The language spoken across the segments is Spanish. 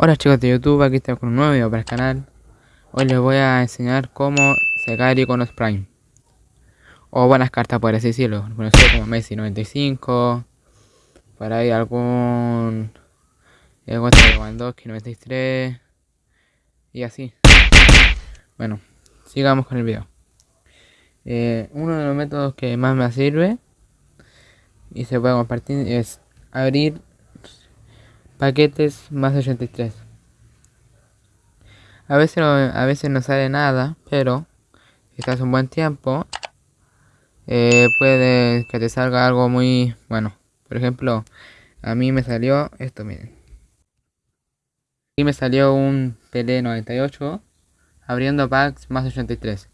Hola chicos de YouTube, aquí estamos con un nuevo video para el canal. Hoy les voy a enseñar cómo sacar iconos Prime. O buenas cartas por así decirlo. Bueno, como Messi 95 Por ahí algún Lewandowski 93 Y así. Bueno, sigamos con el video. Eh, Uno de los métodos que más me sirve Y se puede compartir es abrir paquetes más 83 a veces no, a veces no sale nada pero si estás un buen tiempo eh, puede que te salga algo muy bueno. Por ejemplo a mí me salió esto miren. Y me salió un PL 98 abriendo packs más 83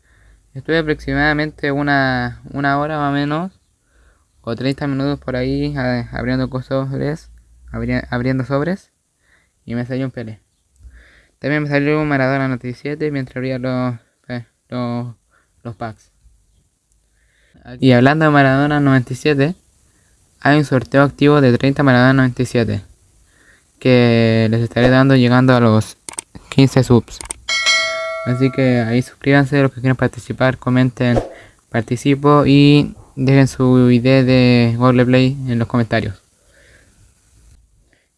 estuve aproximadamente una, una hora más o menos o 30 minutos por ahí abriendo cosas abriendo sobres y me salió un Pele. También me salió un Maradona 97 mientras abría los, eh, los, los packs. Y hablando de Maradona 97, hay un sorteo activo de 30 Maradona 97 que les estaré dando llegando a los 15 subs. Así que ahí suscríbanse los que quieran participar, comenten, participo y dejen su idea de Google Play en los comentarios.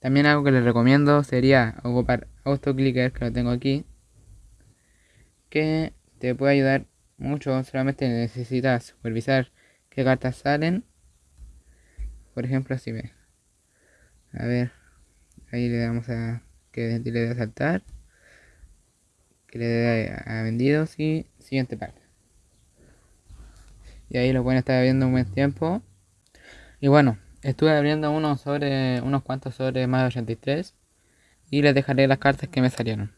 También algo que les recomiendo sería ocupar AutoClicker, que lo tengo aquí, que te puede ayudar mucho, solamente necesitas supervisar qué cartas salen. Por ejemplo, si ve. A ver, ahí le damos a que le dé a saltar, que le dé a vendidos y siguiente parte. Y ahí lo pueden estar viendo un buen tiempo. Y bueno, Estuve abriendo unos sobre unos cuantos sobre más de 83 y les dejaré las cartas que me salieron.